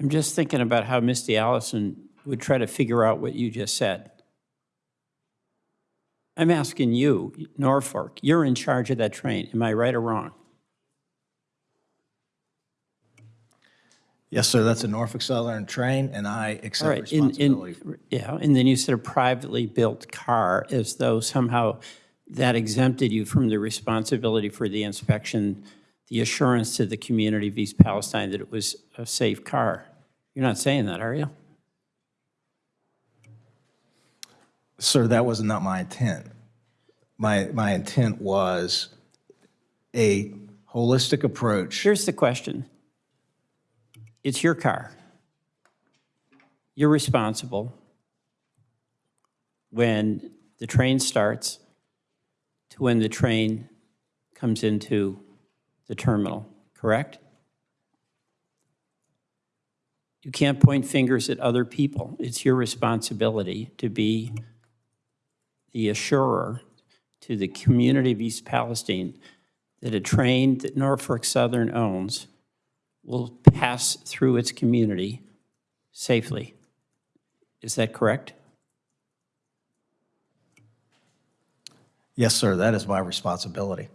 I'm just thinking about how Misty Allison would try to figure out what you just said. I'm asking you, Norfolk, you're in charge of that train. Am I right or wrong? Yes, sir, that's a Norfolk Southern train, and I accept right, in, responsibility. in, yeah, and then you said a privately built car as though somehow that exempted you from the responsibility for the inspection, the assurance to the community of East Palestine that it was a safe car. You're not saying that, are you? Sir, that was not my intent. My, my intent was a holistic approach. Here's the question. It's your car. You're responsible when the train starts to when the train comes into the terminal, correct? You can't point fingers at other people. It's your responsibility to be the assurer to the community of East Palestine that a train that Norfolk Southern owns will pass through its community safely. Is that correct? Yes, sir, that is my responsibility.